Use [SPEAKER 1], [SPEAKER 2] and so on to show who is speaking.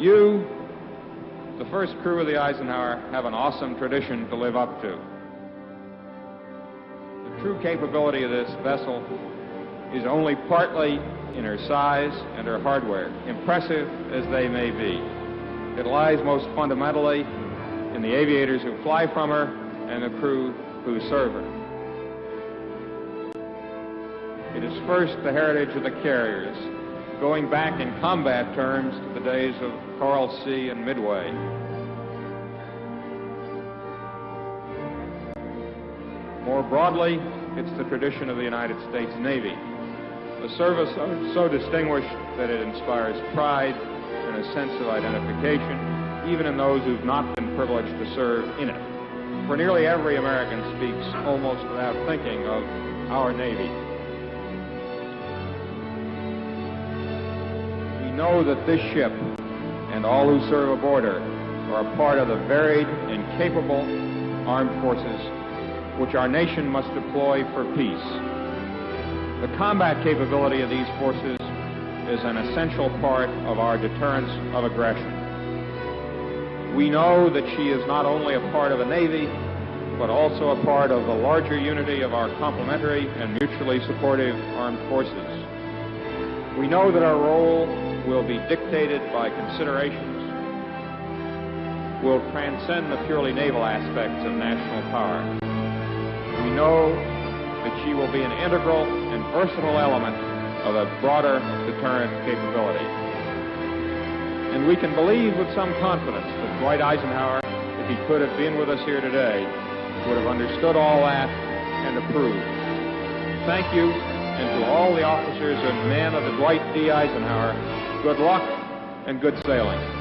[SPEAKER 1] You, the first crew of the Eisenhower, have an awesome tradition to live up to. The true capability of this vessel is only partly in her size and her hardware, impressive as they may be. It lies most fundamentally in the aviators who fly from her and the crew who serve her. It is first the heritage of the carriers, going back in combat terms to the days of Coral Sea and Midway. More broadly, it's the tradition of the United States Navy, a service so distinguished that it inspires pride and a sense of identification, even in those who've not been privileged to serve in it. For nearly every American speaks almost without thinking of our Navy. Know that this ship and all who serve aboard her are a part of the varied and capable armed forces which our nation must deploy for peace. The combat capability of these forces is an essential part of our deterrence of aggression. We know that she is not only a part of the Navy, but also a part of the larger unity of our complementary and mutually supportive armed forces. We know that our role will be dictated by considerations will transcend the purely naval aspects of national power. We know that she will be an integral and versatile element of a broader deterrent capability. And we can believe with some confidence that Dwight Eisenhower, if he could have been with us here today, would have understood all that and approved. Thank you, and to all the officers and men of the Dwight D. Eisenhower, good luck and good sailing.